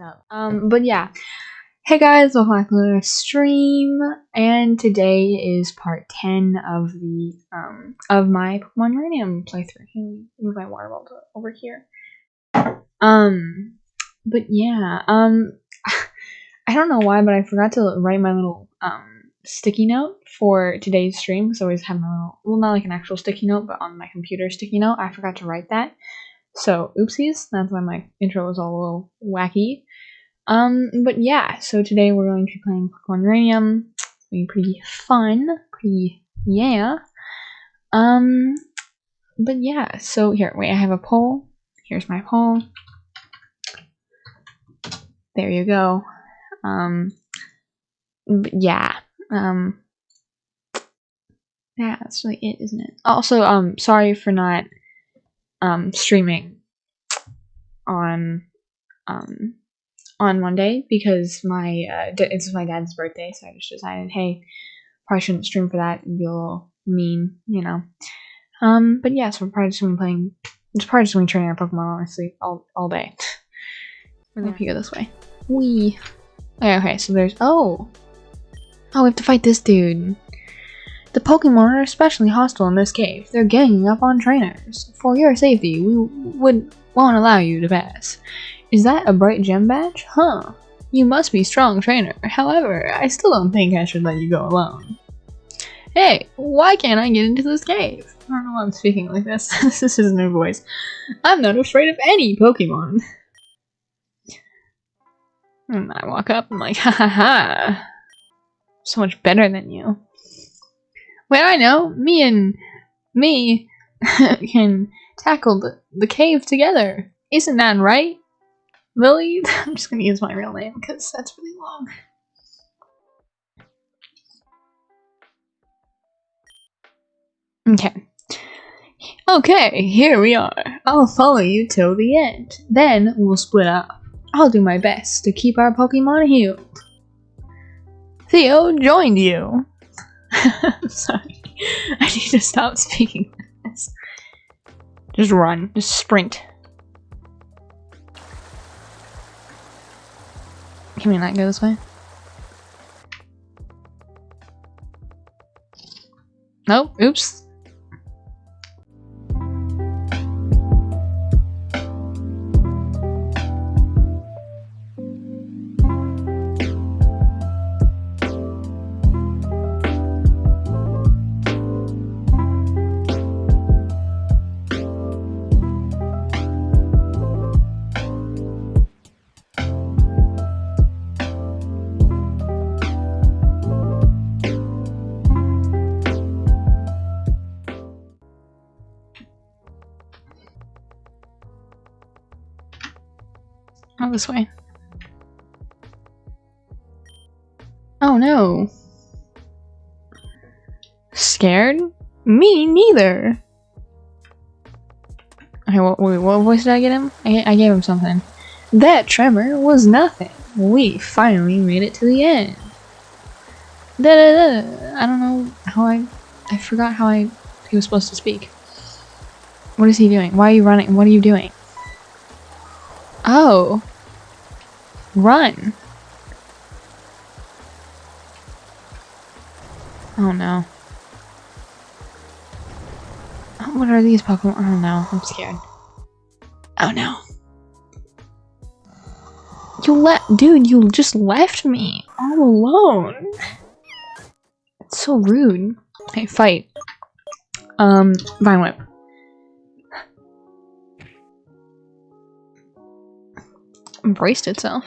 up. Um, but yeah. Hey guys, welcome back to the stream, and today is part 10 of the, um, of my Pokemon Uranium playthrough. Me move my water bottle over here. Um, but yeah, um, I don't know why, but I forgot to write my little, um, sticky note for today's stream, because I always have my little, well, not like an actual sticky note, but on my computer sticky note, I forgot to write that. So, oopsies, that's why my intro was all a little wacky. Um, but yeah, so today we're going to be playing Pokemon Uranium. It's going to be pretty fun, pretty, yeah. Um, but yeah, so here, wait, I have a poll. Here's my poll. There you go. Um, yeah, um, yeah, that's really it, isn't it? Also, um, sorry for not, um, streaming on, um, on Monday because my uh, it's my dad's birthday, so I just decided, hey, probably shouldn't stream for that. It'd be a little mean, you know. Um, but yeah, so we're probably just gonna be playing. It's probably just gonna be training our Pokemon honestly all all day. We're gonna go this way. Wee. Okay, okay, so there's oh, oh, we have to fight this dude. The Pokemon are especially hostile in this cave. They're ganging up on trainers. For your safety, we would won't allow you to pass. Is that a bright gem badge? Huh. You must be strong trainer. However, I still don't think I should let you go alone. Hey, why can't I get into this cave? I don't know why I'm speaking like this. this is new voice. I'm not afraid of any Pokemon. And I walk up, I'm like, ha ha ha. So much better than you. Well, I know. Me and me can tackle the, the cave together. Isn't that right? Lily? I'm just gonna use my real name because that's really long. Okay. Okay, here we are. I'll follow you till the end. Then we'll split up. I'll do my best to keep our Pokemon healed. Theo joined you. Sorry. I need to stop speaking this. Just run. Just sprint. Can we not go this way? Nope. Oops. This way. Oh no. Scared? Me neither. Okay, what, wait, what voice did I get him? I, I gave him something. That tremor was nothing. We finally made it to the end. Da da da. I don't know how I. I forgot how I. He was supposed to speak. What is he doing? Why are you running? What are you doing? Oh. Run. Oh no. Oh, what are these Pokemon? Oh no, I'm scared. Oh no. You left- dude, you just left me all alone. It's so rude. Okay, fight. Um, Vine Whip. Embraced itself.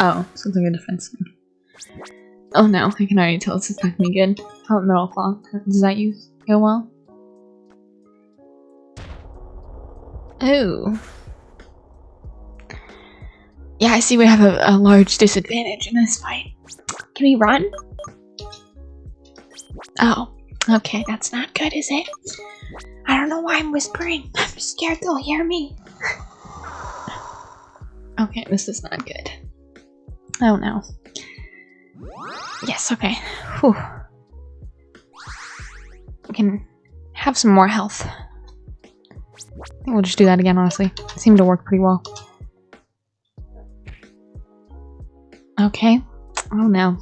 Oh, sounds like a defense thing. Oh no, I can already tell it's attacking me good. Oh, Metal Claw. Does that use go well? Oh. Yeah, I see we have a, a large disadvantage in this fight. Can we run? Oh, okay, that's not good, is it? I don't know why I'm whispering. I'm scared they'll hear me. okay, this is not good. Oh no. Yes, okay. Whew. We can have some more health. I think we'll just do that again, honestly. It seemed to work pretty well. Okay. Oh no.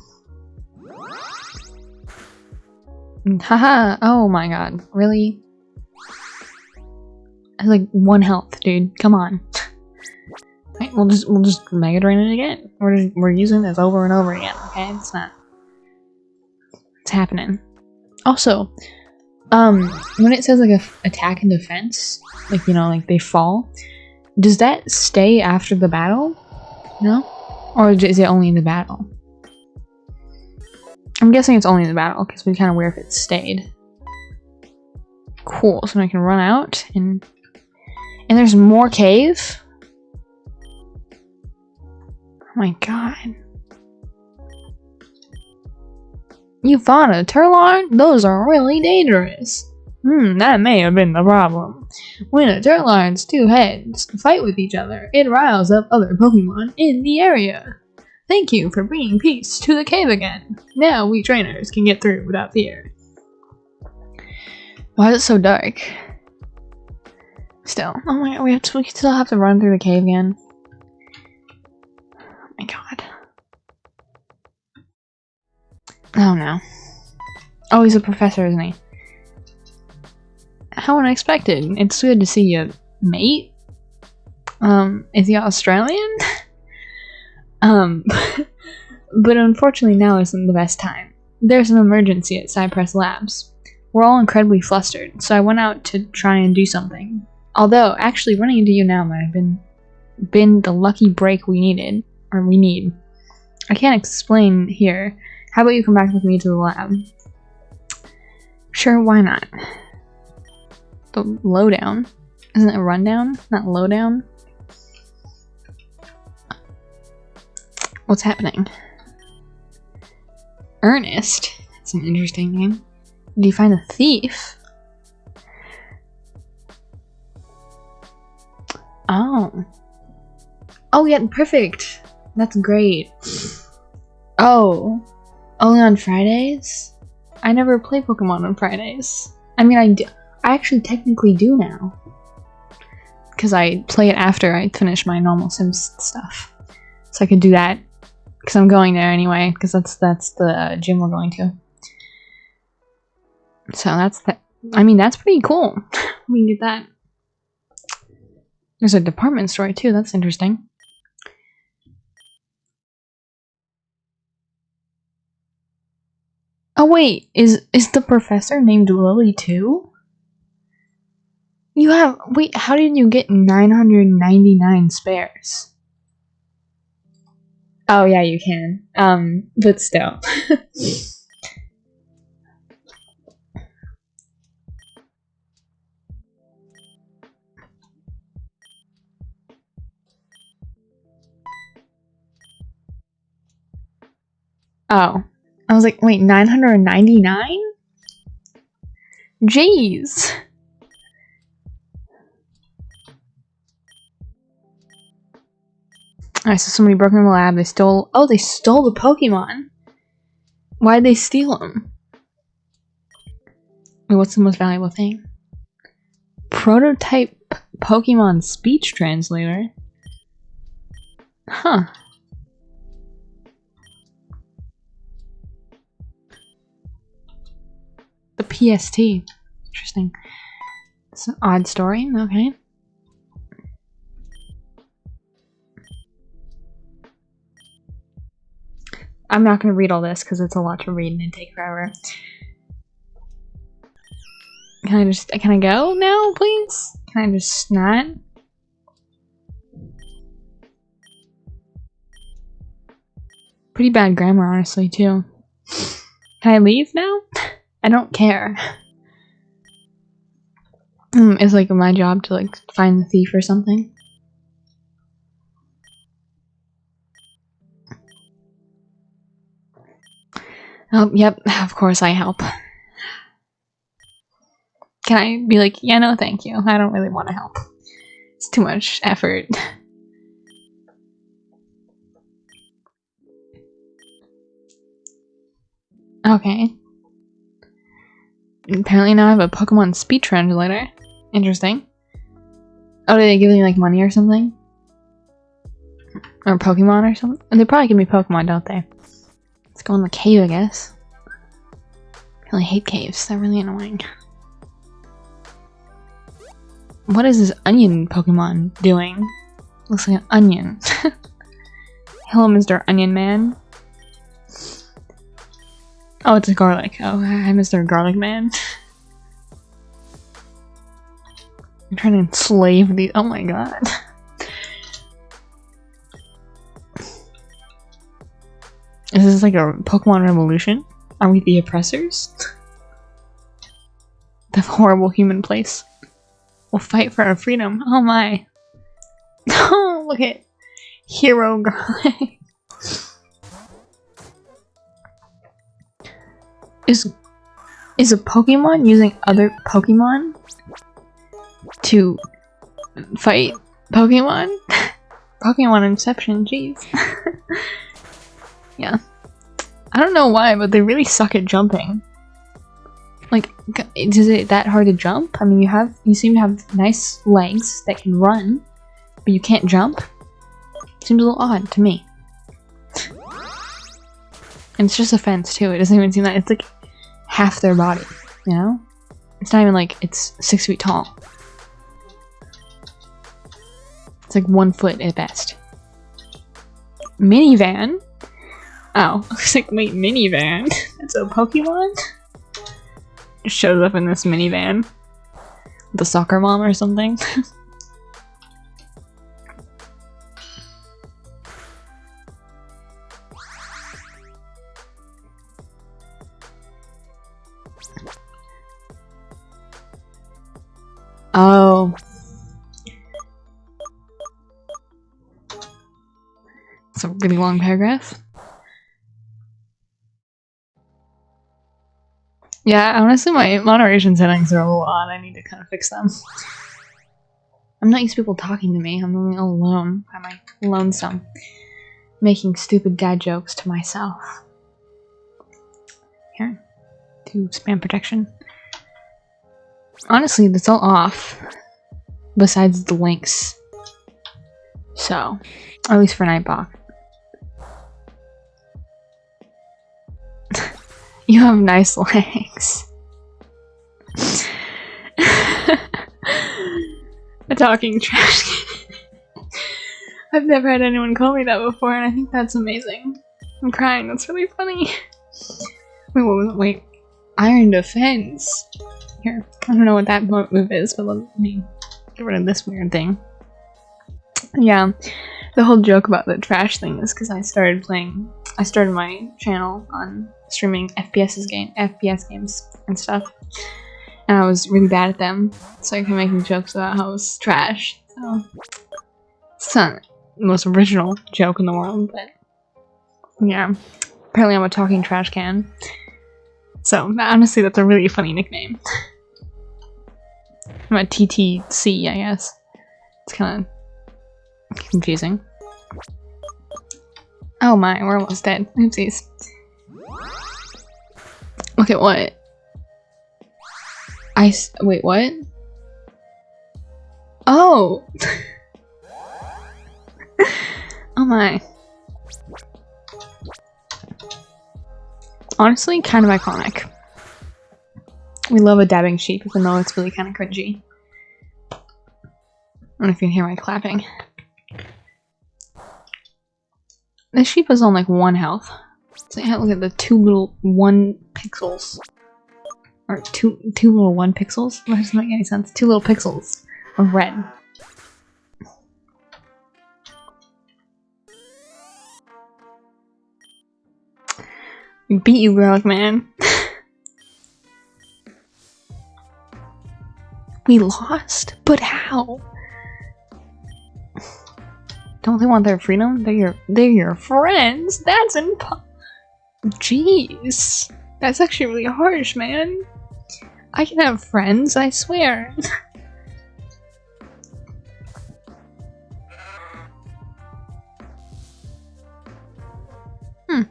Haha. oh my god. Really? I like one health, dude. Come on. right, we'll just we'll just Mega Drain it again. We're just, we're using this over and over again. Okay, it's not. It's happening. Also, um, when it says like a attack and defense, like you know, like they fall, does that stay after the battle? No, or is it only in the battle? I'm guessing it's only in the battle because we kind of weird if it stayed. Cool. So I can run out and and there's more cave. My god. You fought a Turlarn? Those are really dangerous. Hmm, that may have been the problem. When a Turlarn's two heads fight with each other, it riles up other Pokemon in the area. Thank you for bringing peace to the cave again. Now we trainers can get through without fear. Why is it so dark? Still. Oh my god, we, have to, we still have to run through the cave again. My god. Oh no. Oh, he's a professor, isn't he? How unexpected. It's good to see you, mate. Um, is he Australian? um, but unfortunately now isn't the best time. There's an emergency at Cypress Labs. We're all incredibly flustered, so I went out to try and do something. Although, actually running into you now might have been, been the lucky break we needed, we need. I can't explain here, how about you come back with me to the lab? Sure, why not? The lowdown. Isn't it rundown? Not lowdown? What's happening? Ernest? That's an interesting name. Did you find a thief? Oh. Oh yeah, perfect. That's great. Oh. Only on Fridays? I never play Pokemon on Fridays. I mean, I, do, I actually technically do now. Because I play it after I finish my normal Sims stuff. So I could do that. Because I'm going there anyway. Because that's, that's the gym we're going to. So that's that. I mean, that's pretty cool. we can get that. There's a department store too. That's interesting. Wait, is is the professor named Lily too? You have wait, how did you get 999 spares? Oh yeah, you can. Um, but still. oh. I was like, wait, 999? Jeez. Alright, so somebody broke in the lab. They stole. Oh, they stole the Pokemon. Why'd they steal them? What's the most valuable thing? Prototype Pokemon speech translator. Huh. PST. Interesting. It's an odd story. Okay. I'm not going to read all this because it's a lot to read and it'd take forever. Can I just, can I go now, please? Can I just not? Pretty bad grammar, honestly, too. Can I leave now? I don't care. Mm, it's like my job to like find the thief or something. Oh, yep, of course I help. Can I be like, yeah, no, thank you. I don't really want to help. It's too much effort. okay. Apparently now I have a Pokemon speech translator. Interesting. Oh, did they give me like money or something? Or Pokemon or something? They probably give me Pokemon, don't they? Let's go in the cave, I guess. I really hate caves. They're really annoying. What is this onion Pokemon doing? Looks like an onion. Hello, Mr. Onion Man. Oh, it's a garlic. Oh, hi, Mr. Garlic Man. I'm trying to enslave these. Oh my god. Is this like a Pokemon revolution? Are we the oppressors? the horrible human place. We'll fight for our freedom. Oh my. Oh, look at Hero Garlic. Is is a Pokemon using other Pokemon to fight Pokemon? Pokemon Inception, jeez. yeah. I don't know why, but they really suck at jumping. Like, is it that hard to jump? I mean, you have you seem to have nice legs that can run, but you can't jump. Seems a little odd to me. And it's just a fence too. It doesn't even seem that it's like half their body, you know? It's not even like it's six feet tall. It's like one foot at best. Minivan? Oh, I like, wait, minivan? It's a Pokemon? Shows up in this minivan. The soccer mom or something. really long paragraph. Yeah, honestly, my moderation settings are a odd. I need to kind of fix them. I'm not used to people talking to me. I'm only alone by my lonesome, making stupid dad jokes to myself. Here, do spam protection. Honestly, that's all off, besides the links. So, at least for Nightbot. You have nice legs. A talking trash I've never had anyone call me that before, and I think that's amazing. I'm crying. That's really funny. Wait, wait, wait. Iron Defense. Here, I don't know what that move is, but let me get rid of this weird thing. Yeah, the whole joke about the trash thing is because I started playing. I started my channel on streaming FPS's game, FPS games and stuff. And I was really bad at them, so I kept making jokes about how I was trash. So it's not the most original joke in the world, but yeah. Apparently I'm a talking trash can. So honestly that's a really funny nickname. I'm a TTC, I guess. It's kind of confusing. Oh my, we're almost dead. Oopsies. Look at what? I wait, what? Oh! oh my. Honestly, kind of iconic. We love a dabbing sheep, even though it's really kind of cringy. I don't know if you can hear my clapping. This sheep is on like one health. So look at the two little one pixels. Or two two little one pixels? That doesn't make any sense. Two little pixels of red. Beat you, Garlic Man. we lost? But how? Don't they want their freedom? They're your they're your friends. That's impossible. Jeez. That's actually really harsh, man. I can have friends, I swear. hmm.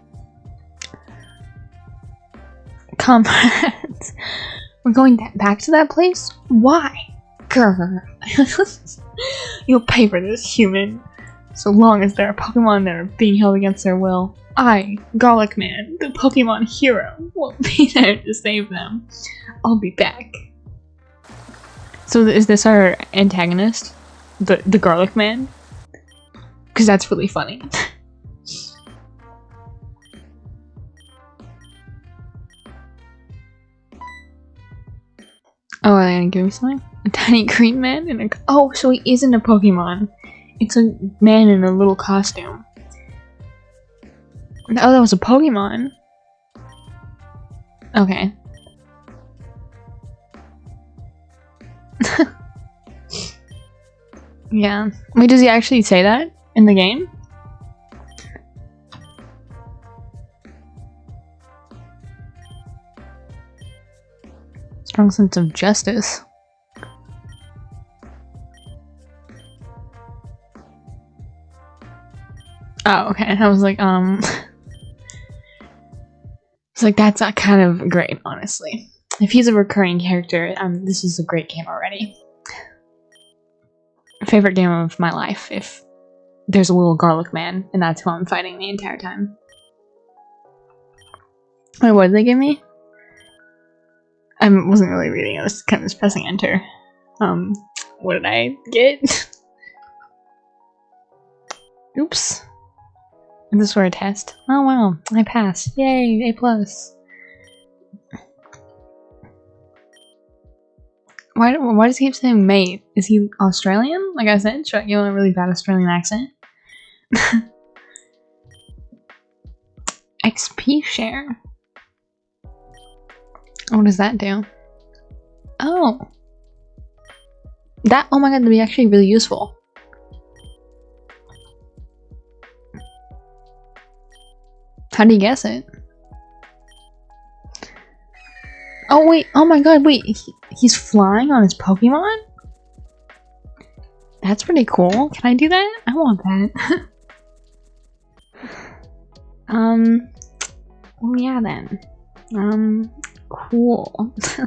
Comrades. We're going back to that place? Why? Grr. You'll pay for this, human. So long as there are Pokemon that are being held against their will, I, Garlic Man, the Pokemon hero, will be there to save them. I'll be back. So is this our antagonist? The the Garlic Man? Because that's really funny. oh, are they gonna give me something? A tiny green man and a- Oh, so he isn't a Pokemon. It's a man in a little costume. Oh, that was a Pokemon. Okay. yeah. Wait, does he actually say that in the game? Strong sense of justice. Oh, okay. I was like, um... it's like, that's kind of great, honestly. If he's a recurring character, um, this is a great game already. Favorite game of my life, if there's a little garlic man, and that's who I'm fighting the entire time. Wait, what did they give me? I wasn't really reading, I was kind of just pressing enter. Um, what did I get? Oops. Is this for a test? Oh wow, I passed. Yay, A plus. Why, why does he keep saying mate? Is he Australian? Like I said, should I give a really bad Australian accent? XP share. What does that do? Oh. That, oh my god, that'd be actually really useful. How do you guess it? Oh wait, oh my god, wait, he, he's flying on his Pokemon? That's pretty cool. Can I do that? I want that. um, well yeah then. Um, cool.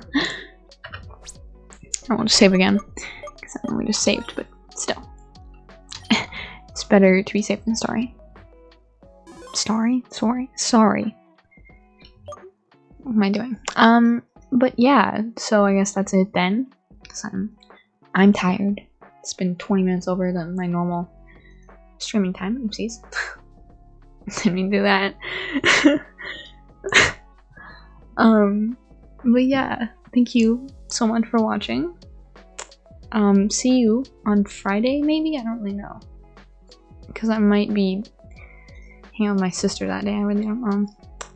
I want to save again. Because I we just saved, but still. it's better to be safe than sorry. Sorry? Sorry? Sorry. What am I doing? Um, but yeah, so I guess that's it then. Cause I'm, I'm tired. It's been 20 minutes over than my normal streaming time. Oopsies. Didn't mean to do that. um, but yeah, thank you so much for watching. Um, see you on Friday, maybe? I don't really know. Because I might be hanging with my sister that day. I really don't know.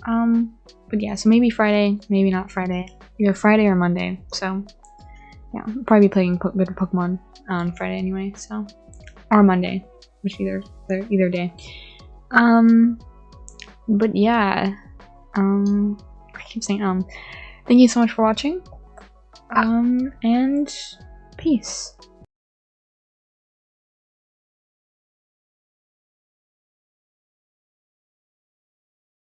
Um, but yeah, so maybe Friday, maybe not Friday. Either Friday or Monday. So yeah, I'll probably be playing po bit Pokemon on Friday anyway. So or Monday, which either either day. Um, but yeah, um, I keep saying um. Thank you so much for watching. Um, and peace.